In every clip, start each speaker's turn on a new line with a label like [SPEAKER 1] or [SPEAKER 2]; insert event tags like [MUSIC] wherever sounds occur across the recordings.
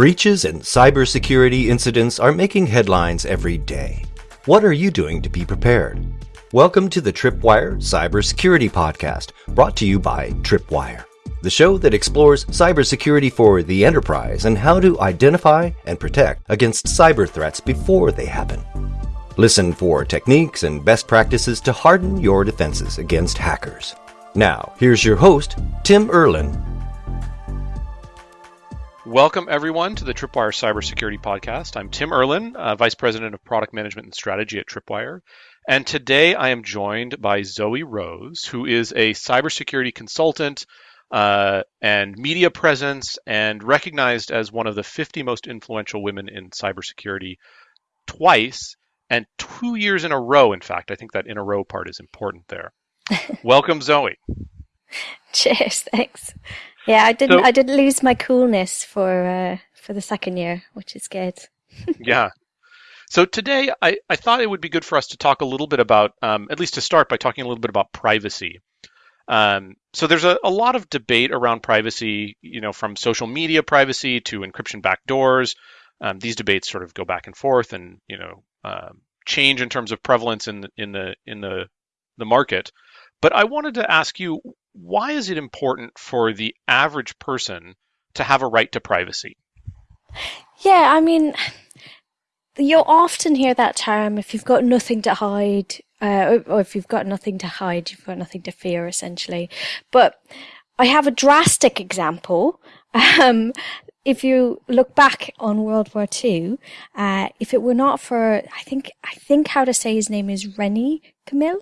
[SPEAKER 1] Breaches and cybersecurity incidents are making headlines every day. What are you doing to be prepared? Welcome to the Tripwire Cybersecurity Podcast, brought to you by Tripwire, the show that explores cybersecurity for the enterprise and how to identify and protect against cyber threats before they happen. Listen for techniques and best practices to harden your defenses against hackers. Now, here's your host, Tim Erlin
[SPEAKER 2] Welcome, everyone, to the Tripwire Cybersecurity Podcast. I'm Tim Erlin, uh, Vice President of Product Management and Strategy at Tripwire. And today I am joined by Zoe Rose, who is a cybersecurity consultant uh, and media presence and recognized as one of the 50 most influential women in cybersecurity twice and two years in a row. In fact, I think that in a row part is important there. [LAUGHS] Welcome, Zoe. [LAUGHS]
[SPEAKER 3] Cheers. Thanks. Yeah, I didn't. So, I didn't lose my coolness for uh, for the second year, which is good. [LAUGHS]
[SPEAKER 2] yeah. So today, I, I thought it would be good for us to talk a little bit about, um, at least to start by talking a little bit about privacy. Um, so there's a, a lot of debate around privacy, you know, from social media privacy to encryption backdoors. Um, these debates sort of go back and forth, and you know, uh, change in terms of prevalence in the, in the in the the market. But I wanted to ask you, why is it important for the average person to have a right to privacy?
[SPEAKER 3] Yeah, I mean, you'll often hear that term if you've got nothing to hide, uh, or if you've got nothing to hide, you've got nothing to fear, essentially. But I have a drastic example. [LAUGHS] Um, if you look back on World War II, uh, if it were not for, I think, I think how to say his name is René Camille,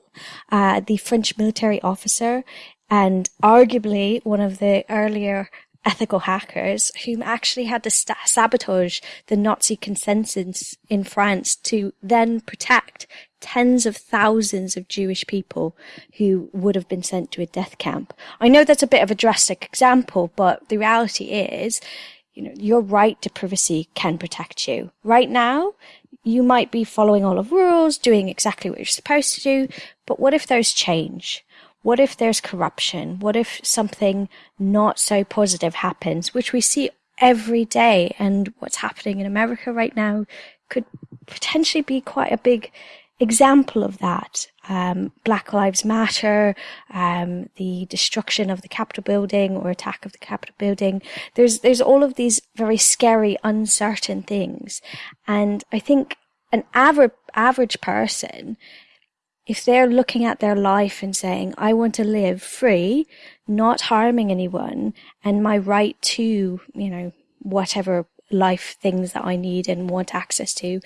[SPEAKER 3] uh, the French military officer, and arguably one of the earlier ethical hackers who actually had to st- sabotage the Nazi consensus in France to then protect tens of thousands of Jewish people who would have been sent to a death camp. I know that's a bit of a drastic example, but the reality is you know, your right to privacy can protect you. Right now, you might be following all of rules, doing exactly what you're supposed to do, but what if those change? What if there's corruption? What if something not so positive happens, which we see every day and what's happening in America right now could potentially be quite a big example of that. Um, Black Lives Matter, um, the destruction of the Capitol building or attack of the Capitol building. There's, there's all of these very scary, uncertain things. And I think an average, average person, if they're looking at their life and saying, I want to live free, not harming anyone and my right to, you know, whatever life things that I need and want access to,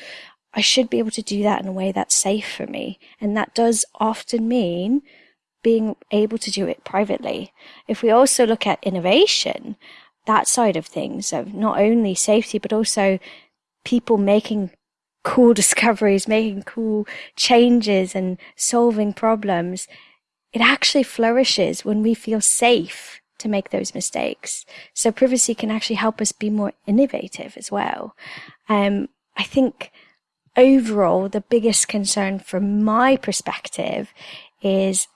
[SPEAKER 3] I should be able to do that in a way that's safe for me. And that does often mean being able to do it privately. If we also look at innovation, that side of things of not only safety, but also people making cool discoveries, making cool changes and solving problems, it actually flourishes when we feel safe to make those mistakes. So privacy can actually help us be more innovative as well. Um, I think overall, the biggest concern from my perspective is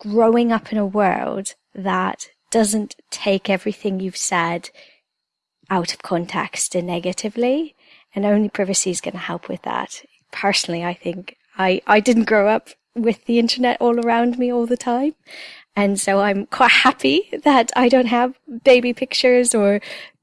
[SPEAKER 3] growing up in a world that doesn't take everything you've said out of context and negatively. And only privacy is going to help with that. Personally, I think I, I didn't grow up with the internet all around me all the time. And so I'm quite happy that I don't have baby pictures or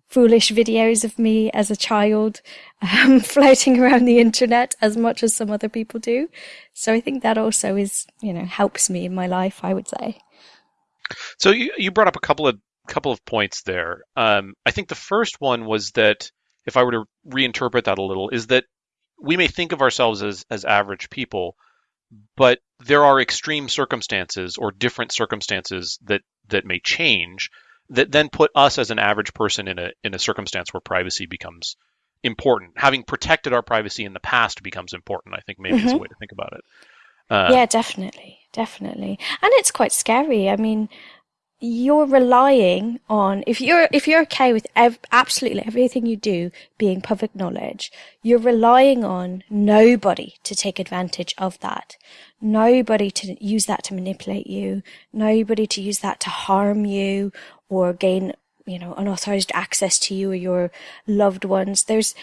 [SPEAKER 3] foolish videos of me as a child um, [LAUGHS] floating around the internet as much as some other people do. So I think that also is, you know, helps me in my life, I would say.
[SPEAKER 2] So you, you brought up a couple of couple of points there. Um, I think the first one was that if I were to reinterpret that a little, is that we may think of ourselves as as average people, but there are extreme circumstances or different circumstances that that may change that then put us as an average person in a in a circumstance where privacy becomes important. Having protected our privacy in the past becomes important. I think maybe mm-hmm. is a way to think about it.
[SPEAKER 3] Uh, yeah, definitely, definitely, and it's quite scary. I mean, you're relying on if you're if you're okay with ev- absolutely everything you do being public knowledge you're relying on nobody to take advantage of that nobody to use that to manipulate you nobody to use that to harm you or gain you know, unauthorized access to you or your loved ones. There's,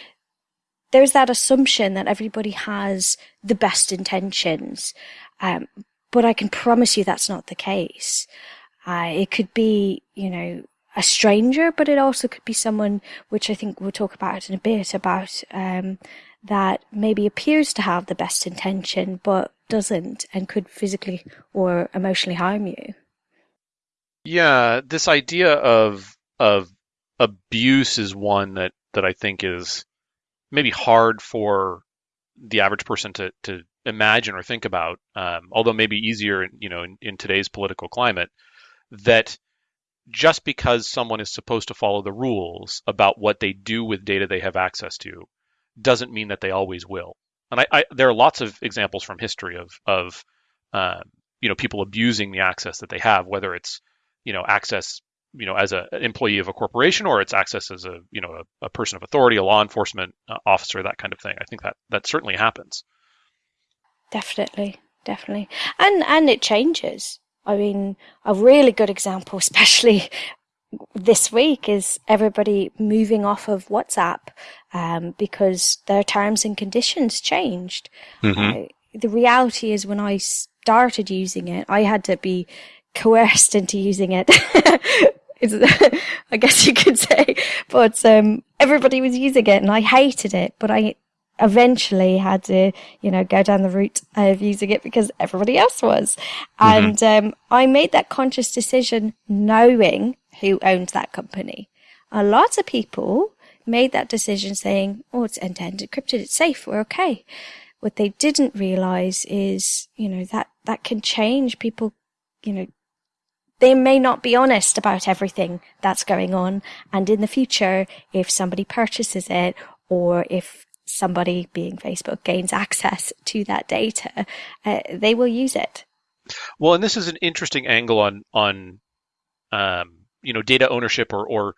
[SPEAKER 3] there's that assumption that everybody has the best intentions. Um, but I can promise you that's not the case. Uh, it could be, you know, a stranger, but it also could be someone, which I think we'll talk about in a bit, about um, that maybe appears to have the best intention, but doesn't and could physically or emotionally harm you.
[SPEAKER 2] Yeah, this idea of of abuse is one that that I think is maybe hard for the average person to to imagine or think about. Um, although maybe easier, you know, in, in today's political climate, that just because someone is supposed to follow the rules about what they do with data they have access to, doesn't mean that they always will. And I, I there are lots of examples from history of of uh, you know people abusing the access that they have, whether it's you know access you know as a, an employee of a corporation or it's access as a you know a, a person of authority, a law enforcement uh, officer, that kind of thing. I think that that certainly happens.
[SPEAKER 3] Definitely, definitely, and and it changes. I mean, a really good example, [LAUGHS] especially this week, is everybody moving off of WhatsApp um, because their terms and conditions changed. Mm-hmm. Uh, the reality is, when I started using it, I had to be coerced [LAUGHS] into using it. [LAUGHS] I guess you could say, but um, everybody was using it, and I hated it. But I eventually had to, you know, go down the route of using it because everybody else was. Mm-hmm. And um, I made that conscious decision knowing who owned that company. A lot of people made that decision saying, oh, it's end to end encrypted, it's safe, we're okay. What they didn't realize is, you know, that, that can change people, you know, they may not be honest about everything that's going on. And in the future, if somebody purchases it or if somebody, being Facebook, gains access to that data, uh, they will use it.
[SPEAKER 2] Well, and this is an interesting angle on on um, you know data ownership or or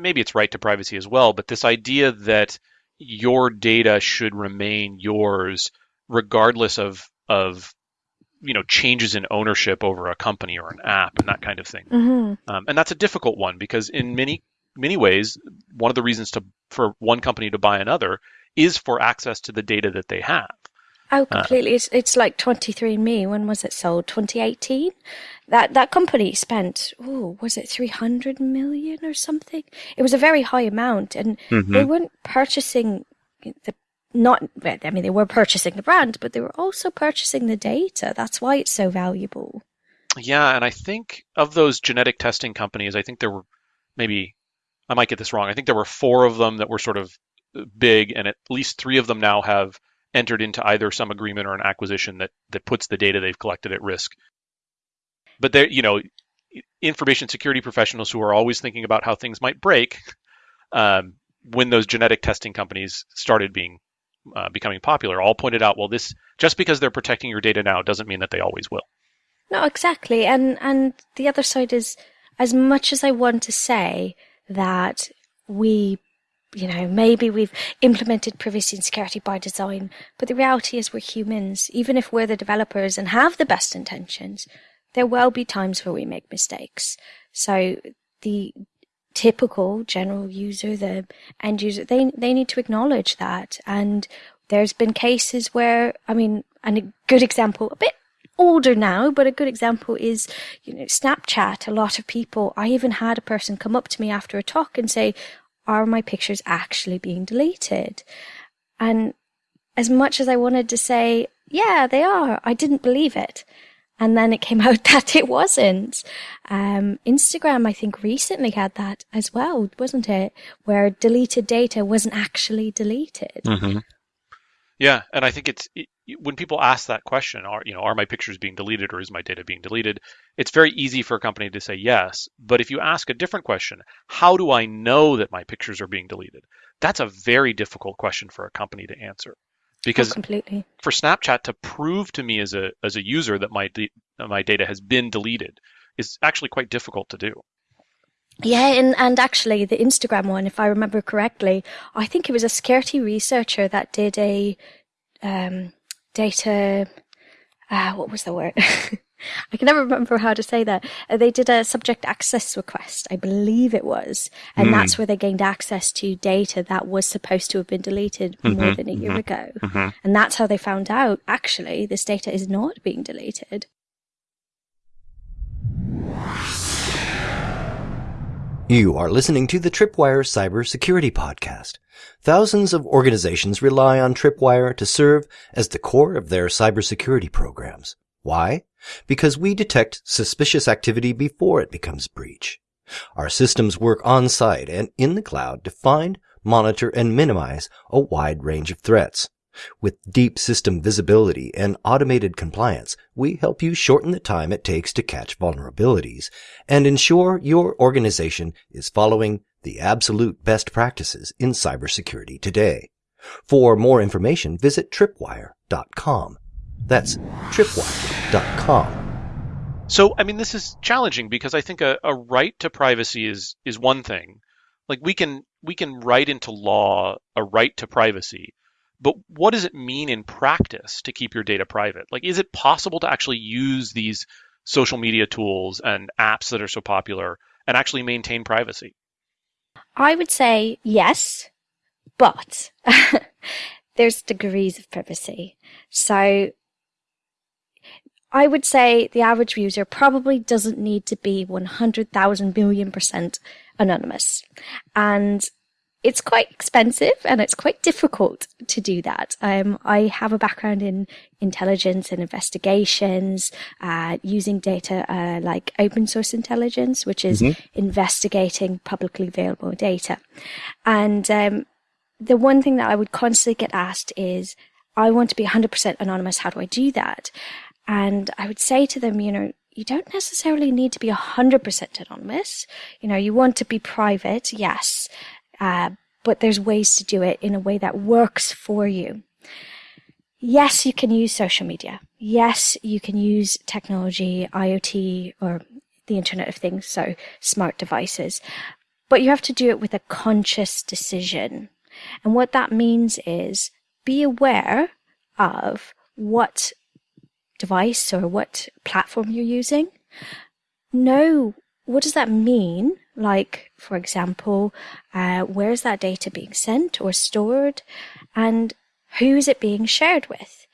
[SPEAKER 2] maybe it's right to privacy as well, but this idea that your data should remain yours regardless of of you know changes in ownership over a company or an app and that kind of thing. Mm-hmm. Um, and that's a difficult one because in many many ways, one of the reasons to for one company to buy another is for access to the data that they have.
[SPEAKER 3] Oh, uh, completely. Uh, it's it's like 23andMe. When was it sold? 2018. That that company spent, oh, was it 300 million or something? It was a very high amount, and mm-hmm. they weren't purchasing the not. I mean, they were purchasing the brand, but they were also purchasing the data. That's why it's so valuable.
[SPEAKER 2] Yeah, and I think of those genetic testing companies, I think there were maybe I might get this wrong. I think there were four of them that were sort of big, and at least three of them now have entered into either some agreement or an acquisition that that puts the data they've collected at risk. But there, you know, information security professionals who are always thinking about how things might break, um, when those genetic testing companies started being uh, becoming popular, all pointed out, well, this just because they're protecting your data now doesn't mean that they always will.
[SPEAKER 3] No, exactly, and and the other side is, as much as I want to say that we you know, maybe we've implemented privacy and security by design, but the reality is we're humans. Even if we're the developers and have the best intentions, there will be times where we make mistakes. So the typical general user, the end user, they, they need to acknowledge that. And there's been cases where, I mean, and a good example, a bit older now, but a good example is, you know, Snapchat. A lot of people, I even had a person come up to me after a talk and say, are my pictures actually being deleted? And as much as I wanted to say, yeah, they are, I didn't believe it. And then it came [LAUGHS] out that it wasn't. Um, Instagram, I think, recently had that as well, wasn't it? Where deleted data wasn't actually deleted.
[SPEAKER 2] Mm-hmm. Yeah, and I think it's it, when people ask that question, are you know, are my pictures being deleted or is my data being deleted? It's very easy for a company to say yes, but if you ask a different question, how do I know that my pictures are being deleted? That's a very difficult question for a company to answer. Because
[SPEAKER 3] oh, completely.
[SPEAKER 2] for Snapchat to prove to me as a as a user that my my data has been deleted is actually quite difficult to do.
[SPEAKER 3] Yeah, and, and actually the Instagram one, if I remember correctly, I think it was a security researcher that did a um, data. Uh, what was the word? [LAUGHS] I can never remember how to say that. Uh, they did a subject access request, I believe it was, and mm. that's where they gained access to data that was supposed to have been deleted mm-hmm, more than a year mm-hmm, ago. Mm-hmm. And that's how they found out actually this data is not being deleted.
[SPEAKER 1] You are listening to the Tripwire Cybersecurity Podcast. Thousands of organizations rely on Tripwire to serve as the core of their cybersecurity programs. Why? Because we detect suspicious activity before it becomes breach. Our systems work on site and in the cloud to find, monitor, and minimize a wide range of threats. With deep system visibility and automated compliance, we help you shorten the time it takes to catch vulnerabilities and ensure your organization is following the absolute best practices in cybersecurity today. For more information, visit tripwire.com. That's tripwire.com.
[SPEAKER 2] So, I mean, this is challenging because I think a, a right to privacy is is one thing. Like we can we can write into law a right to privacy, but what does it mean in practice to keep your data private? Like, is it possible to actually use these social media tools and apps that are so popular and actually maintain privacy?
[SPEAKER 3] I would say yes, but [LAUGHS] there's degrees of privacy. So I would say the average user probably doesn't need to be 100,000 billion percent anonymous. And it's quite expensive and it's quite difficult to do that. Um, I have a background in intelligence and investigations, uh, using data uh, like open source intelligence, which is mm-hmm. investigating publicly available data. And um, the one thing that I would constantly get asked is, I want to be 100% anonymous. How do I do that? And I would say to them, you know, you don't necessarily need to be 100% anonymous. You know, you want to be private, yes. Uh, but there's ways to do it in a way that works for you. Yes, you can use social media. Yes, you can use technology, IoT, or the Internet of Things, so smart devices. But you have to do it with a conscious decision. And what that means is be aware of what device or what platform you're using. Know what does that mean like, for example, uh, where is that data being sent or stored? And who is it being shared with?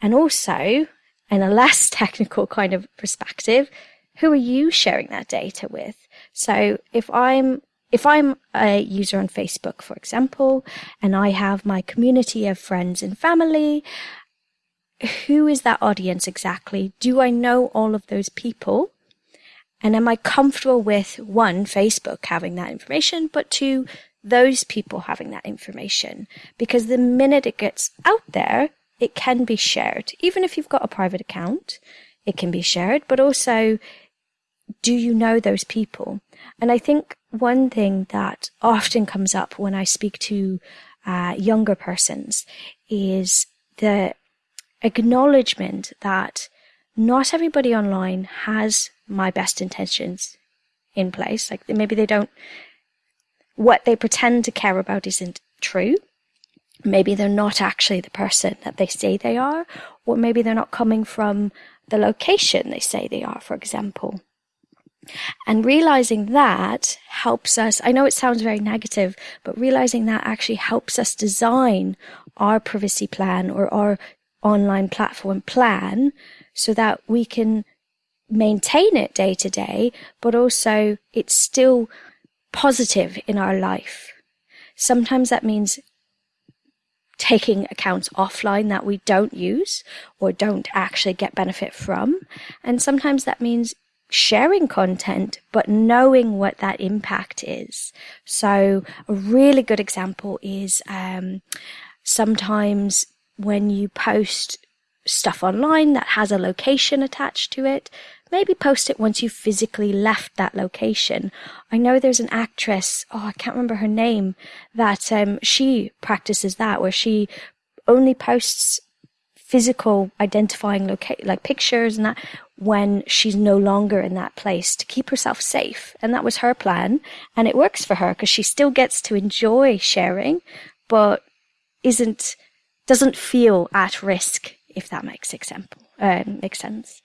[SPEAKER 3] And also, in a [LAUGHS] less technical kind of perspective, who are you sharing that data with? So if I'm if I'm a user on Facebook, for example, and I have my community of friends and family, who is that audience exactly? Do I know all of those people? And am I comfortable with one, Facebook having that information, but two, those people having that information? Because the minute it gets out there, it can be shared. Even if you've got a private account, it can be shared, but also, do you know those people? And I think one thing that often comes up when I speak to uh, younger persons is the acknowledgement that not everybody online has my best intentions in place. Like maybe they don't, what they pretend to care about isn't true. Maybe they're not actually the person that they say they are, or maybe they're not coming from the location they say they are, for example. And realizing that helps us, I know it sounds very negative, but realizing that actually helps us design our privacy plan or our online platform plan so that we can maintain it day to day, but also it's still positive in our life. Sometimes that means taking accounts offline that we don't use or don't actually get benefit from. And sometimes that means sharing content, but knowing what that impact is. So a really good example is, um, sometimes when you post stuff online that has a location attached to it, maybe post it once you've physically left that location. I know there's an actress, oh, I can't remember her name, that um, she practices that where she only posts physical identifying loca- like pictures and that when she's no longer in that place to keep herself safe. And that was her plan. And it works for her because she still gets to enjoy sharing, but isn't, doesn't feel at risk, if that makes example, uh, makes sense.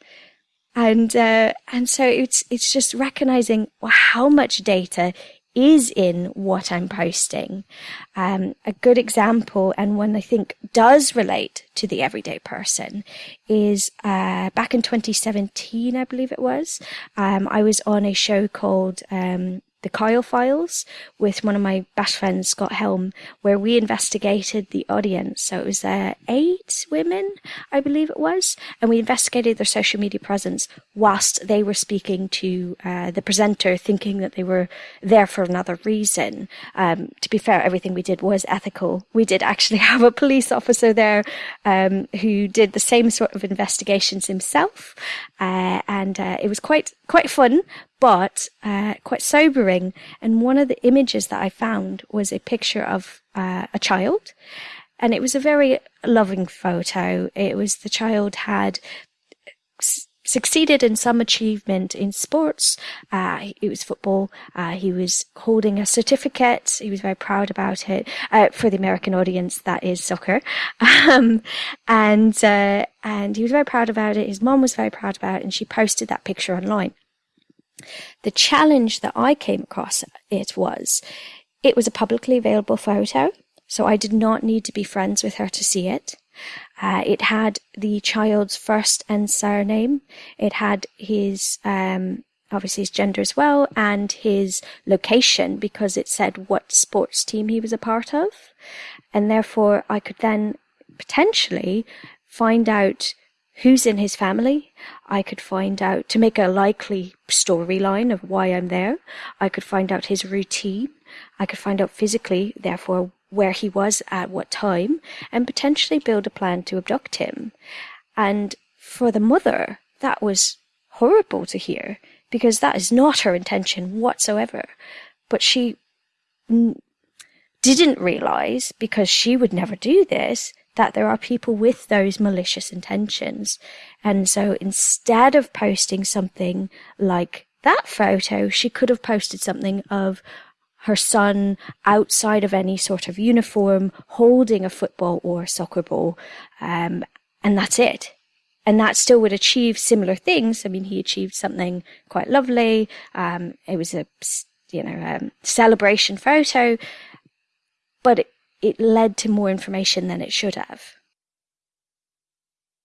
[SPEAKER 3] And uh, and so it's it's just recognizing how much data is in what I'm posting. Um, a good example, and one I think does relate to the everyday person, is uh, back in 2017, I believe it was. Um, I was on a show called um, the Kyle Files with one of my best friends, Scott Helme, where we investigated the audience. So it was uh, eight women, I believe it was, and we investigated their social media presence whilst they were speaking to uh, the presenter, thinking that they were there for another reason. Um, to be fair, everything we did was ethical. We did actually [LAUGHS] have a police officer there um, who did the same sort of investigations himself, uh, and uh, it was quite quite fun, but uh, quite sobering. And one of the images that I found was a picture of uh, a child, and it was a very loving photo. It was the child had s- succeeded in some achievement in sports. Uh, it was football. Uh, he was holding a certificate. He was very proud about it. Uh, for the American audience, that is soccer. [LAUGHS] Um, and uh, and he was very proud about it. His mom was very proud about it, and she posted that picture online. The challenge that I came across it was it was a publicly available photo, so I did not need to be friends with her to see it. Uh, it had the child's first and surname. It had his, um, obviously his gender as well, and his location because it said what sports team he was a part of. And therefore I could then potentially find out who's in his family. I could find out to make a likely storyline of why I'm there. I could find out his routine. I could find out physically, therefore, where he was at what time and potentially build a plan to abduct him. And for the mother, that was horrible to hear because that is not her intention whatsoever. But she n- didn't realize because she would never do this that there are people with those malicious intentions. And so instead of posting something like that photo, she could have posted something of her son outside of any sort of uniform holding a football or a soccer ball. Um, and that's it. And that still would achieve similar things. I mean, he achieved something quite lovely. Um, it was a, you know, um, celebration photo, but it, it led to more information than it should have.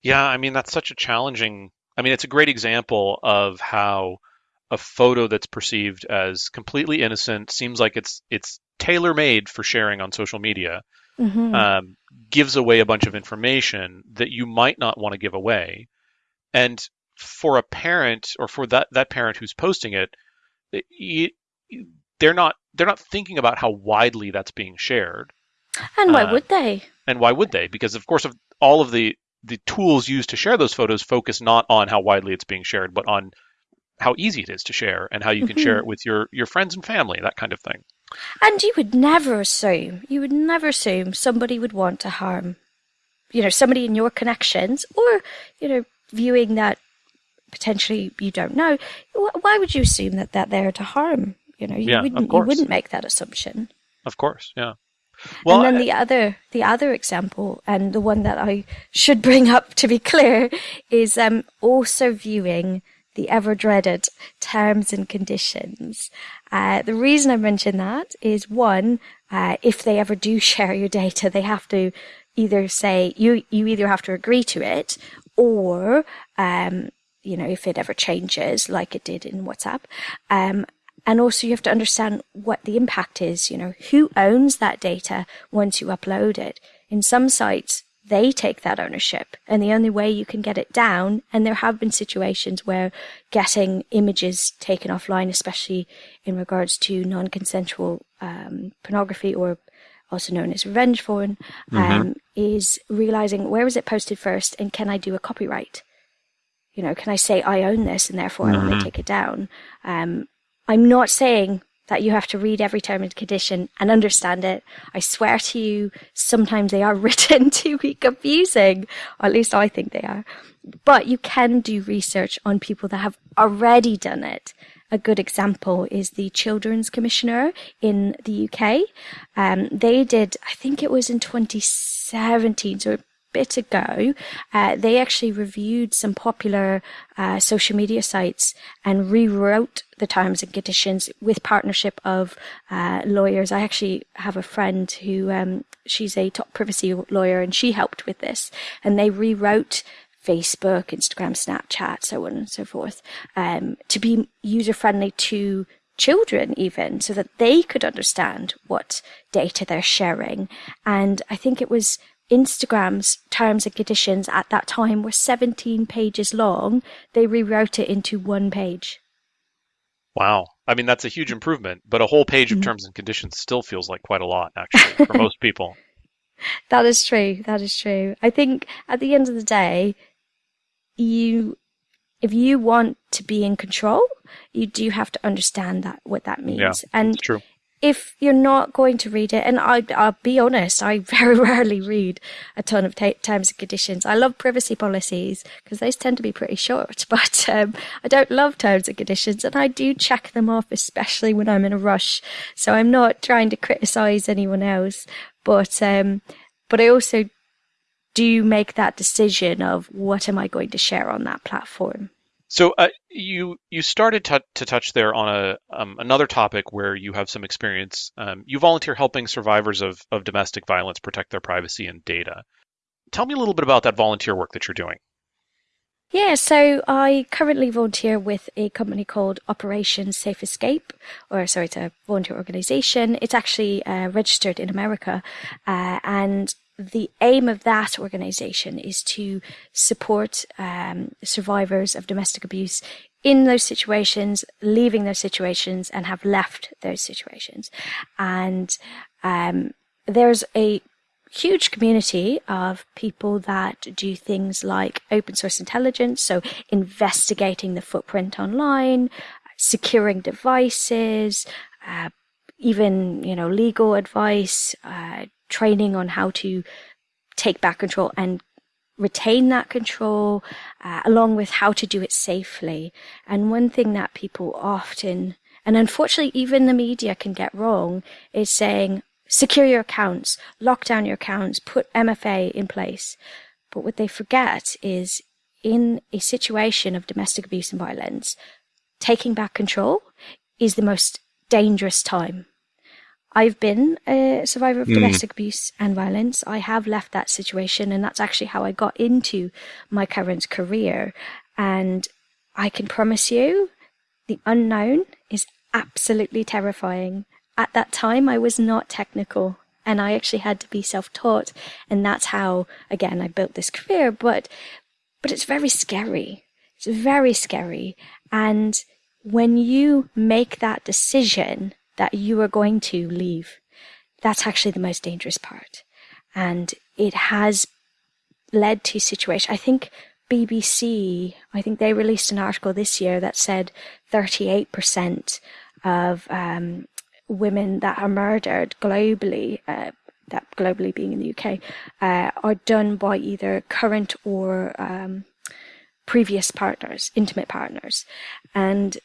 [SPEAKER 2] Yeah, I mean that's such a challenging. I mean, it's a great example of how a photo that's perceived as completely innocent seems like it's it's tailor made for sharing on social media mm-hmm. um, gives away a bunch of information that you might not want to give away, and for a parent or for that that parent who's posting it, it, they're not they're not thinking about how widely that's being shared.
[SPEAKER 3] And why uh, would they?
[SPEAKER 2] And why would they? Because of course, of all of the the tools used to share those photos focus not on how widely it's being shared, but on how easy it is to share and how you can mm-hmm. share it with your your friends and family, that kind of thing.
[SPEAKER 3] And you would never assume, you would never assume somebody would want to harm, you know, somebody in your connections or, you know, viewing that potentially you don't know. Why would you assume that, that they're to harm? You know, you, yeah, wouldn't, you wouldn't make that assumption.
[SPEAKER 2] Of course, yeah.
[SPEAKER 3] Well, and then the other the other example, and the one that I should bring up to be [LAUGHS] clear, is um, also viewing the ever dreaded terms and conditions. Uh, the reason I mention that is one, uh, if they ever do [LAUGHS] share your data, they have to either say you you either have to agree to it, or um, you know if it ever changes, like it did in WhatsApp, um, and also you have to understand what the impact is, you know, who owns that data once you upload it. In some sites, they take that ownership and the only way you can get it down, and there have been situations where getting images taken offline, especially in regards to non-consensual um, pornography or also known as revenge porn, mm-hmm. um, is realizing where was it posted first and can I do a copyright? You know, can I say I own this and therefore mm-hmm. I want to take it down? Um, I'm not saying that you have to read every term and condition and understand it. I swear to you, sometimes they are [LAUGHS] written to be confusing, at least I think they are. But you can do research on people that have already done it. A good example is the Children's Commissioner in the UK. Um, they did, I think it was in 2017, so bit ago, uh, they actually reviewed some popular uh, social media sites and rewrote the terms and conditions with partnership of uh, lawyers. I actually have a friend who um, she's a top privacy lawyer, and she helped with this, and they rewrote. Facebook, Instagram, Snapchat, so on and so forth, um, to be user friendly to children even so that they could understand what data they're sharing. And I think it was Instagram's terms and conditions at that time were 17 pages long. They rewrote it into one page.
[SPEAKER 2] Wow. I mean, that's a huge improvement, but a whole page of mm-hmm. terms and conditions still feels like quite a lot, actually, for [LAUGHS] most people.
[SPEAKER 3] That is true. That is true. I think at the end of the day, you, if you want to be in control, you do have to understand that, what that means.
[SPEAKER 2] Yeah,
[SPEAKER 3] and
[SPEAKER 2] true
[SPEAKER 3] if you're not going to read it, and I, will be honest, I [LAUGHS] very rarely read a ton of t- terms and conditions. I love privacy policies because those tend to be pretty short, [LAUGHS] but um, I don't love terms and conditions, and I do check them off, especially when I'm in a rush. So I'm not trying to criticize anyone else, but um, but I also do make that decision of what am I going to share on that platform.
[SPEAKER 2] So uh, you you started to, to touch there on a um, another topic where you have some experience. Um, you volunteer helping survivors of of domestic violence protect their privacy and data. Tell me a little bit about that volunteer work that you're doing.
[SPEAKER 3] Yeah, so I currently volunteer with a company called Operation Safe Escape, or sorry, it's a volunteer organization. It's actually uh, registered in America, uh, and the aim of that organization is to support um, survivors of domestic abuse in those situations, leaving those situations, and have left those situations. And um, there's a huge community of people that do things like open source intelligence, so investigating the footprint online, securing devices, uh, even you know legal advice, uh, training on how to take back control and retain that control, uh, along with how to do it safely. And one thing that people often, and unfortunately even the media can get wrong, is saying, secure your accounts, lock down your accounts, put MFA in place. But what they forget is in a situation of domestic abuse and violence, taking back control is the most dangerous time I've been a survivor of mm. domestic abuse and violence. I have left that situation, and that's actually how I got into my current career. And I can promise you, the unknown is absolutely terrifying. At that time, I was not technical, and I actually had to be self-taught, and that's how, again, I built this career. But, but it's very scary. It's very scary, and when you make that decision that you are going to leave. That's actually the most dangerous part. And it has led to situation. I think BBC, I think they released an article this year that said 38% of um, women that are murdered globally, uh, that globally being in the UK, uh, are done by either current or um, previous partners, intimate partners. And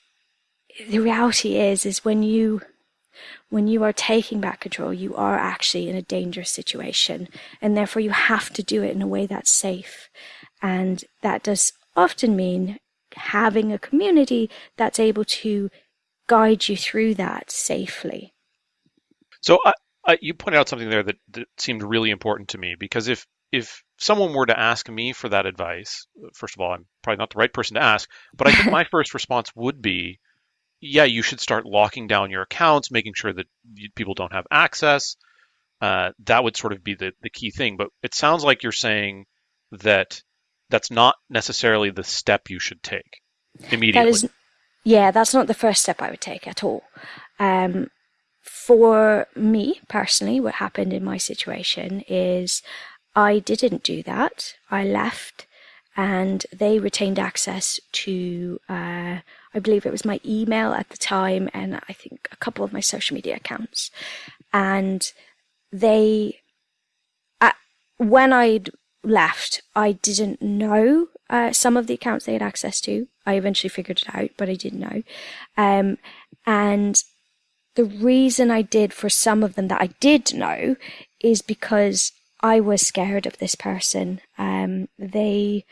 [SPEAKER 3] the reality is, is when you when you are taking back control, you are actually in a dangerous situation. And therefore, you have to do it in a way that's safe. And that does often mean having a community that's able to guide you through that safely.
[SPEAKER 2] So, uh, uh, you pointed out something there that, that seemed really important to me because if if someone were to ask me for that advice, first of all, I'm probably not the right person to ask, but I think [LAUGHS] my first response would be yeah, you should start locking down your accounts, making sure that people don't have access. Uh, that would sort of be the, the key thing. But it sounds like you're saying that that's not necessarily the step you should take immediately. That is,
[SPEAKER 3] yeah, that's not the first step I would take at all. Um, for me personally, what happened in my situation is I didn't do that. I left and they retained access to uh, I believe it was my email at the time and I think a couple of my social media accounts. And they, at, when I'd left, I didn't know uh, some of the accounts they had access to. I eventually figured it out, but I didn't know. Um, and the reason I did for some of them that I did know is because I was scared of this person. Um, they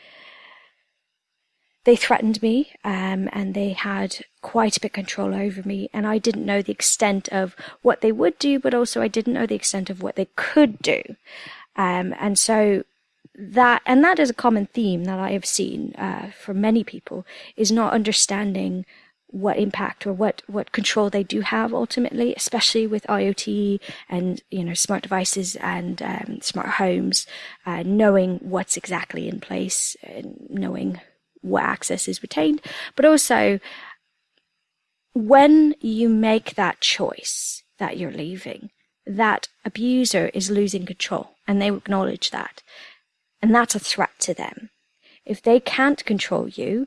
[SPEAKER 3] they threatened me um, and they had quite a bit of control over me. And i didn't know the extent of what they would do but also i didn't know the extent of what they could do. Um, and so that and that is a common theme that i have seen uh, for many people is not understanding what impact or what what control they do have ultimately especially with iot and you know smart devices and um, smart homes uh, knowing what's exactly in place and knowing what access is retained, but also when you make that choice that you're leaving, that abuser is losing control and they acknowledge that. And that's a threat to them. If they can't control you,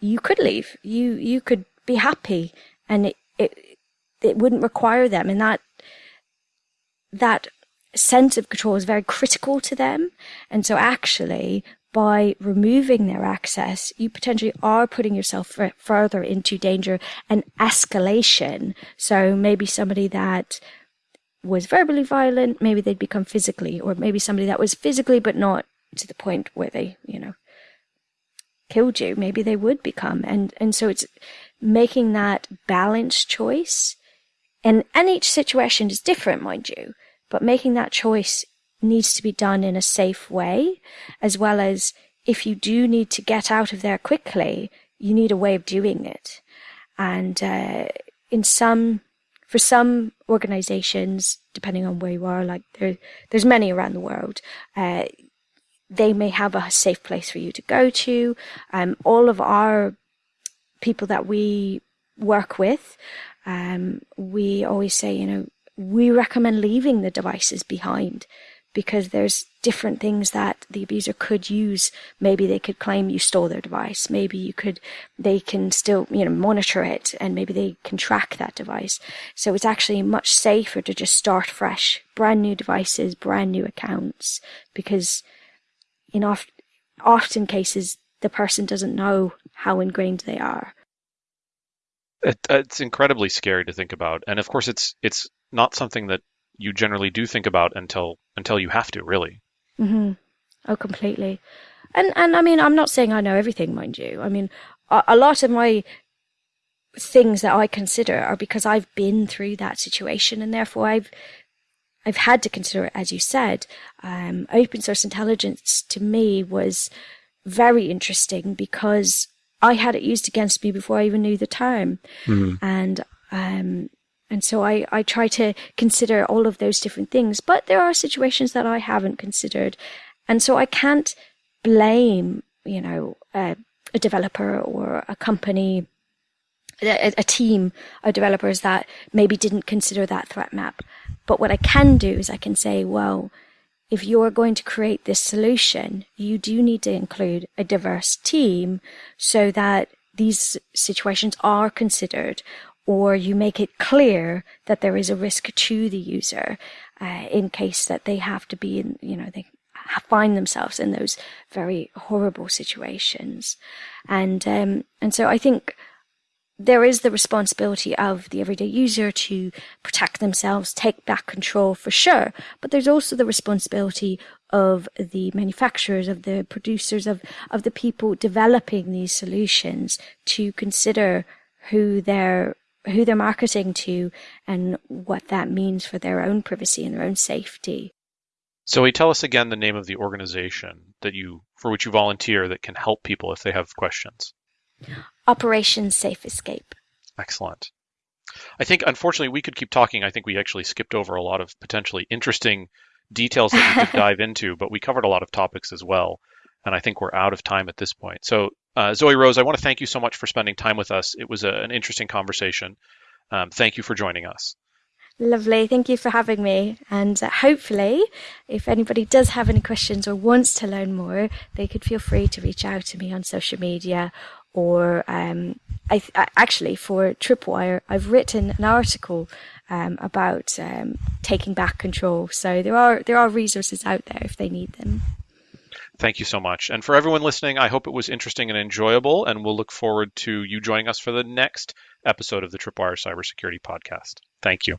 [SPEAKER 3] you could leave. You, you could be happy and it, it, it wouldn't require them. And that, that sense of control is very critical to them. And so actually by removing their access, you potentially are putting yourself f- further into danger and escalation. So maybe somebody that was verbally violent, maybe they'd become physically, or maybe somebody that was physically but not to the point where they, you know, killed you. Maybe they would become, and and so it's making that balanced choice. And and each situation is different, mind you, but making that choice needs to be done in a safe way, as well as if you do need to get out of there quickly, you need a way of doing it. And uh, in some, for some organizations, depending on where you are, like there, there's many around the world, uh, they may have a safe place for you to go to. Um, all of our people that we work with, um, we always say, you know, we recommend leaving the devices behind because there's different things that the abuser could use. Maybe they could claim you stole their device. Maybe you could, they can still, you know, monitor it and maybe they can track that device. So it's actually much safer to just start fresh, brand new devices, brand new accounts, because in oft, often cases, the person doesn't know how ingrained they are.
[SPEAKER 2] It, it's incredibly scary to think about, and of course, it's it's not something that you generally do think about until until you have to, really.
[SPEAKER 3] Mm-hmm. Oh, completely. And and I mean, I'm not saying I know everything, mind you. I mean, a, a lot of my things that I consider are because I've been through that situation, and therefore I've I've had to consider it, as you said. Um, open source intelligence to me was very interesting because I had it used against me before I even knew the term, mm-hmm. and um, and so I, I try to consider all of those different things. But there are situations that I haven't considered. And so I can't blame, you know, a, a developer or a company, a, a team of developers that maybe didn't consider that threat map. But what I can do is I can say, well, if you're going to create this solution, you do need to include a diverse team so that these situations are considered or you make it clear that there is a risk to the user uh, in case that they have to be in, you know, they find themselves in those very horrible situations. And, um, and so I think there is the responsibility of the everyday user to protect themselves, take back control for sure. But there's also the responsibility of the manufacturers, of the producers, of, of the people developing these solutions to consider who they're who they're marketing to and what that means for their own privacy and their own safety.
[SPEAKER 2] So, tell us again the name of the organization that you for which you volunteer that can help people if they have questions.
[SPEAKER 3] Operation Safe Escape.
[SPEAKER 2] Excellent. I think, unfortunately, we could keep talking. I think we actually skipped over a lot of potentially interesting details that we could [LAUGHS] dive into, but we covered a lot of topics as well. And I think we're out of time at this point. So, uh, Zoe Rose, I want to thank you so much for spending time with us. It was a, an interesting conversation. Um, thank you for joining us.
[SPEAKER 3] Lovely. Thank you for having me. And uh, hopefully, if anybody does have any questions or wants to learn more, they could feel free to reach out to me on social media or um, I, I, actually for Tripwire, I've written an article um, about um, taking back control. So there are there are resources out there if they need them.
[SPEAKER 2] Thank you so much. And for everyone listening, I hope it was interesting and enjoyable, and we'll look forward to you joining us for the next episode of the Tripwire Cybersecurity Podcast. Thank you.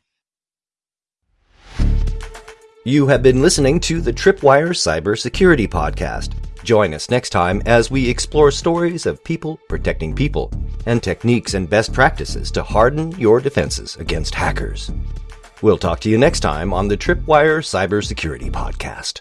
[SPEAKER 1] You have been listening to the Tripwire Cybersecurity Podcast. Join us next time as we explore stories of people protecting people and techniques and best practices to harden your defenses against hackers. We'll talk to you next time on the Tripwire Cybersecurity Podcast.